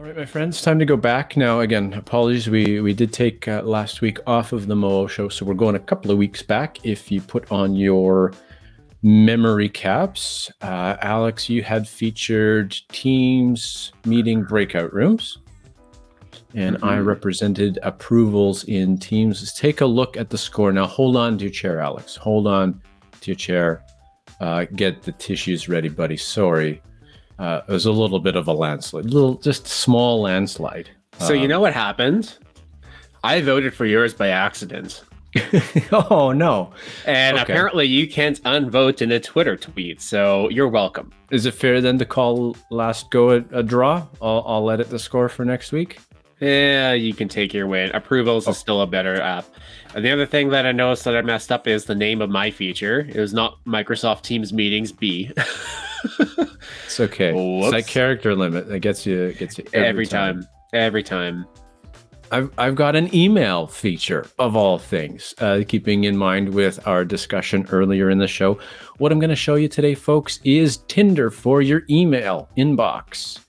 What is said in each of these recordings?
All right, my friends, time to go back now. Again, apologies. We we did take uh, last week off of the Moo show, so we're going a couple of weeks back. If you put on your memory caps, uh, Alex, you had featured Teams meeting breakout rooms, and mm -hmm. I mm-hmm. represented approvals in Teams. Let's take a look at the score now. Hold on to your chair, Alex. Hold on to your chair. Uh, get the tissues ready, buddy. Sorry uh, it was a little bit of a landslide, little just small landslide. So you um, know what happened? I voted for yours by accident. oh no! And okay. apparently you can't unvote in a Twitter tweet, so you're welcome. Is it fair then to call last go a, a draw? I'll, I'll edit the score for next week. Yeah, you can take your win. Approvals oh. is still a better app. And the other thing that I noticed that I messed up is the name of my feature. It was not Microsoft Teams Meetings B. it's okay. Whoops. It's that character limit that gets you gets you every, every time. time. Every time. I've I've got an email feature of all things. Uh, keeping in mind with our discussion earlier in the show, what I'm going to show you today, folks, is Tinder for your email inbox.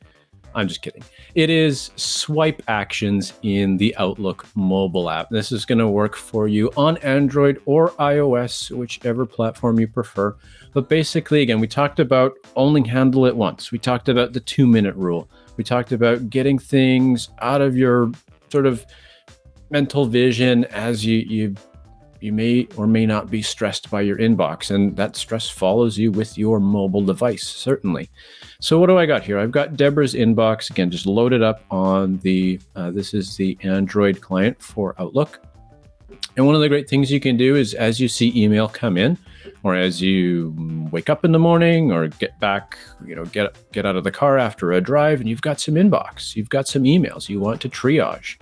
I'm just kidding. It is swipe actions in the Outlook mobile app. This is going to work for you on Android or iOS, whichever platform you prefer. But basically, again, we talked about only handle it once. We talked about the two minute rule. We talked about getting things out of your sort of mental vision as you, you you may or may not be stressed by your inbox and that stress follows you with your mobile device certainly so what do i got here i've got deborah's inbox again just loaded up on the uh, this is the android client for outlook and one of the great things you can do is as you see email come in or as you wake up in the morning or get back, you know, get get out of the car after a drive and you've got some inbox, you've got some emails you want to triage.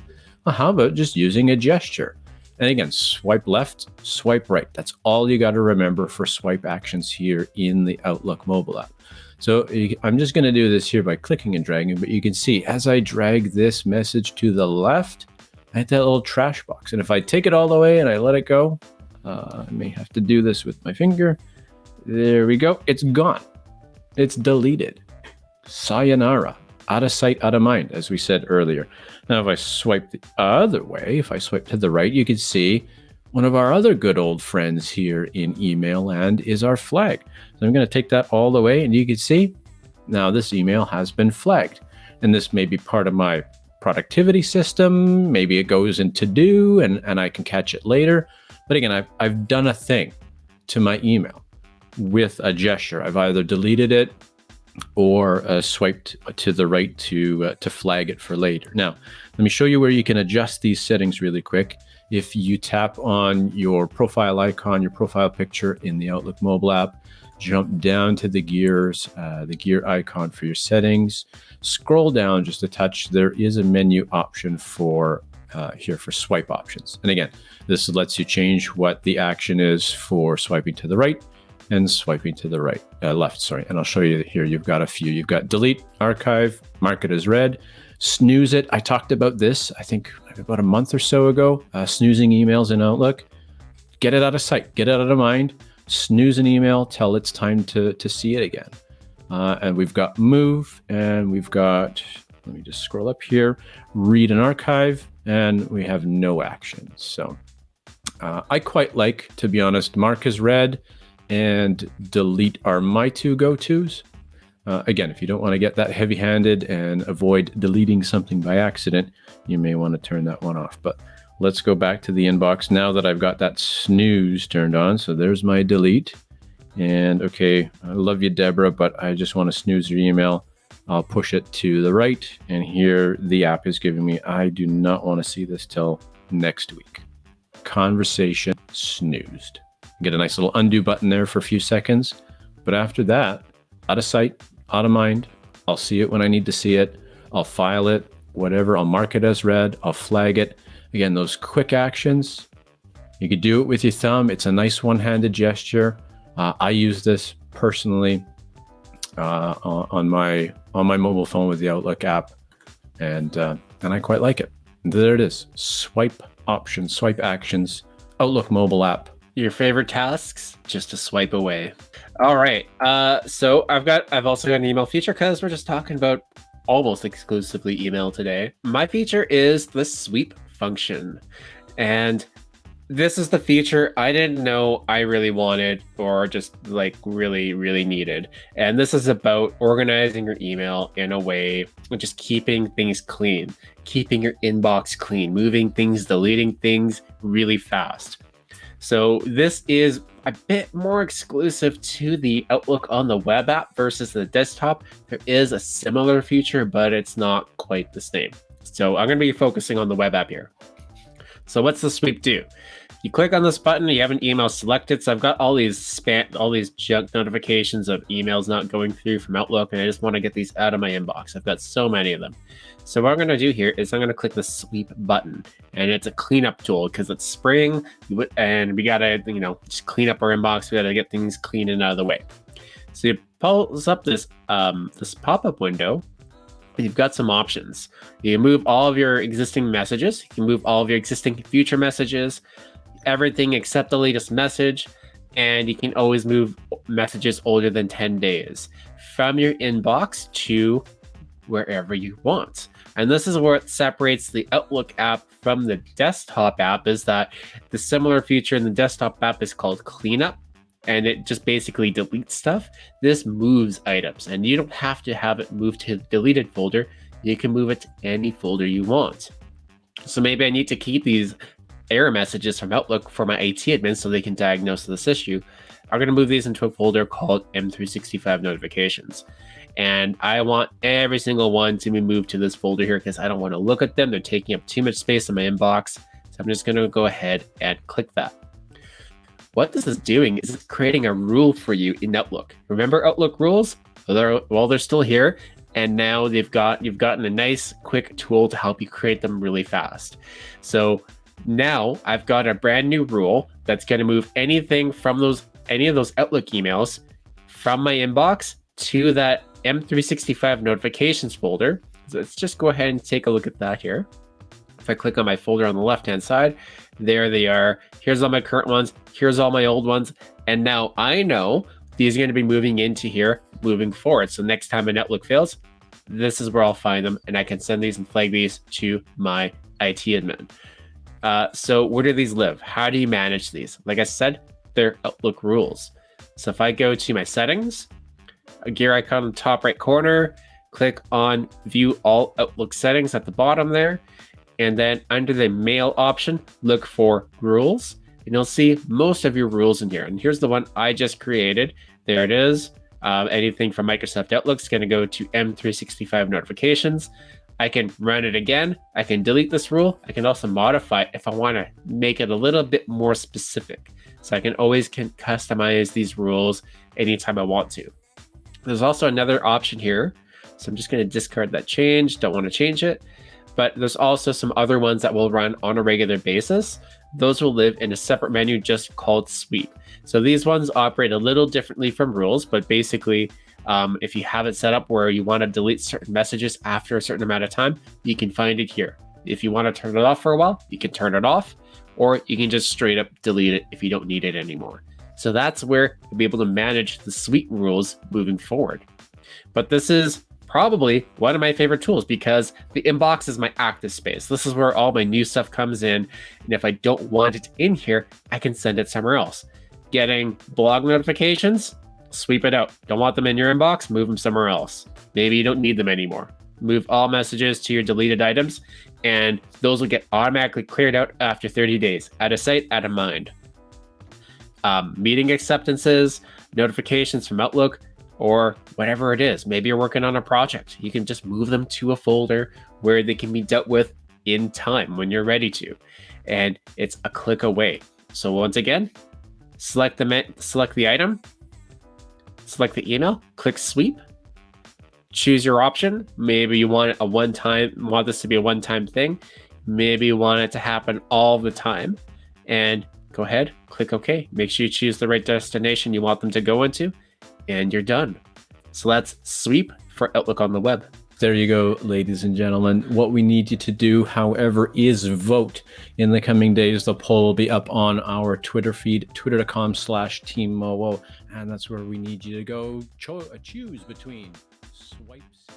Well, how about just using a gesture? And again, swipe left, swipe right. That's all you got to remember for swipe actions here in the Outlook mobile app. So I'm just going to do this here by clicking and dragging, but you can see as I drag this message to the left, I hit that little trash box. And if I take it all the way and I let it go, uh, I may have to do this with my finger. There we go. It's gone. It's deleted. Sayonara. Out of sight, out of mind, as we said earlier. Now, if I swipe the other way, if I swipe to the right, you can see one of our other good old friends here in email land is our flag. So I'm going to take that all the way and you can see now this email has been flagged. And this may be part of my productivity system. Maybe it goes into do and, and I can catch it later. But again, I've, I've done a thing to my email with a gesture. I've either deleted it or uh, swiped to the right to uh, to flag it for later. Now, let me show you where you can adjust these settings really quick. If you tap on your profile icon, your profile picture in the Outlook mobile app, jump down to the gears, uh, the gear icon for your settings, scroll down just a touch. There is a menu option for uh, here for swipe options. And again, this lets you change what the action is for swiping to the right and swiping to the right, uh, left, sorry. And I'll show you here, you've got a few. You've got delete, archive, mark it as read, snooze it. I talked about this, I think about a month or so ago, uh, snoozing emails in Outlook. Get it out of sight, get it out of mind, snooze an email, till it's time to, to see it again. Uh, and we've got move and we've got, let me just scroll up here, read an archive, and we have no action. So uh, I quite like, to be honest, mark as read and delete are my two go-tos. Uh, again, if you don't want to get that heavy-handed and avoid deleting something by accident, you may want to turn that one off. But let's go back to the inbox now that I've got that snooze turned on. So there's my delete. And okay, I love you, Deborah, but I just want to snooze your email. I'll push it to the right. And here the app is giving me, I do not want to see this till next week conversation snoozed. Get a nice little undo button there for a few seconds. But after that, out of sight, out of mind, I'll see it when I need to see it. I'll file it, whatever. I'll mark it as read. I'll flag it. Again, those quick actions, you could do it with your thumb. It's a nice one-handed gesture. Uh, I use this personally uh, on my on my mobile phone with the Outlook app, and uh, and I quite like it. There it is. Swipe options, swipe actions, Outlook mobile app. Your favorite tasks, just to swipe away. All right. Uh, so I've got, I've also got an email feature because we're just talking about almost exclusively email today. My feature is the sweep function. And this is the feature I didn't know I really wanted or just like really, really needed. And this is about organizing your email in a way just keeping things clean, keeping your inbox clean, moving things, deleting things really fast. So this is a bit more exclusive to the Outlook on the web app versus the desktop. There is a similar feature, but it's not quite the same. So I'm going to be focusing on the web app here. So what's the sweep do? You click on this button, you have an email selected. So I've got all these spam, all these junk notifications of emails not going through from Outlook, and I just want to get these out of my inbox. I've got so many of them. So what I'm going to do here is I'm going to click the sweep button, and it's a cleanup tool because it's spring, and we got to, you know, just clean up our inbox. We got to get things clean and out of the way. So it pulls up this um, this pop-up window, you've got some options. You can move all of your existing messages. You can move all of your existing future messages everything except the latest message, and you can always move messages older than 10 days from your inbox to wherever you want. And this is it separates the Outlook app from the desktop app is that the similar feature in the desktop app is called cleanup and it just basically deletes stuff. This moves items and you don't have to have it moved to the deleted folder. You can move it to any folder you want. So maybe I need to keep these error messages from Outlook for my IT admin so they can diagnose this issue, I'm going to move these into a folder called M365 notifications. And I want every single one to be moved to this folder here because I don't want to look at them. They're taking up too much space in my inbox. So I'm just going to go ahead and click that. What this is doing is it's creating a rule for you in Outlook. Remember Outlook rules? Well, they're, well, they're still here. And now they've got you've gotten a nice quick tool to help you create them really fast. So now I've got a brand new rule that's going to move anything from those any of those Outlook emails from my inbox to that M365 notifications folder. So let's just go ahead and take a look at that here. If I click on my folder on the left hand side, there they are. Here's all my current ones. Here's all my old ones. And now I know these are going to be moving into here moving forward. So next time an Outlook fails, this is where I'll find them and I can send these and flag these to my IT admin. Uh, so where do these live? How do you manage these? Like I said, they're Outlook rules. So if I go to my settings, a gear icon in the top right corner, click on view all Outlook settings at the bottom there. And then under the mail option, look for rules and you'll see most of your rules in here. And here's the one I just created. There it is. Um, anything from Microsoft Outlook is going to go to M365 notifications. I can run it again. I can delete this rule. I can also modify if I want to make it a little bit more specific. So I can always can customize these rules anytime I want to. There's also another option here. So I'm just going to discard that change. Don't want to change it. But there's also some other ones that will run on a regular basis. Those will live in a separate menu just called sweep. So these ones operate a little differently from rules, but basically um, if you have it set up where you want to delete certain messages after a certain amount of time, you can find it here. If you want to turn it off for a while, you can turn it off, or you can just straight up delete it if you don't need it anymore. So that's where you'll be able to manage the suite rules moving forward. But this is probably one of my favorite tools because the inbox is my active space. This is where all my new stuff comes in. And if I don't want it in here, I can send it somewhere else. Getting blog notifications, sweep it out. Don't want them in your inbox, move them somewhere else. Maybe you don't need them anymore. Move all messages to your deleted items, and those will get automatically cleared out after 30 days. Out of sight, out of mind. Um, meeting acceptances, notifications from Outlook, or whatever it is. Maybe you're working on a project. You can just move them to a folder where they can be dealt with in time when you're ready to. And it's a click away. So once again, select the select the item, select the email, click sweep, choose your option. Maybe you want a one time, want this to be a one time thing. Maybe you want it to happen all the time. And go ahead, click OK. Make sure you choose the right destination you want them to go into, and you're done. So that's sweep for Outlook on the web. There you go, ladies and gentlemen. What we need you to do, however, is vote. In the coming days, the poll will be up on our Twitter feed, twitter.com slash teammowo. And that's where we need you to go cho- choose between swipes